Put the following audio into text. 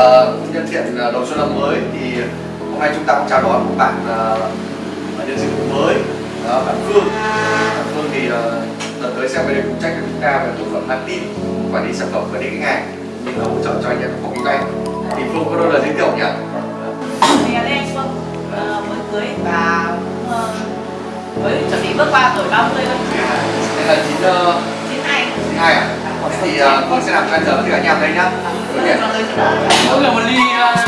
uh, nhân tiện uh, đầu xuân năm mới thì hôm nay chúng ta cũng chào đón một bạn uh, nhân sự mới. Đó, bạn Phương. Bạn Phương thì uh, đợt tới sẽ về đây phụ trách cho chúng ta về bộ phận marketing quản lý sản phẩm lý khách hàng. Nhưng là hỗ trợ cho anh em phòng kinh doanh thì Phương có đôi lời giới thiệu nhỉ? Thì là em Phương uh, mới cưới và uh, mới chuẩn bị bước qua tuổi 30 thôi. Đây là chín uh, 92 hai à? Thì ờ, uh, Phương sẽ làm cho giờ với cả nhà đây nhá. Mỗi người một ly uh,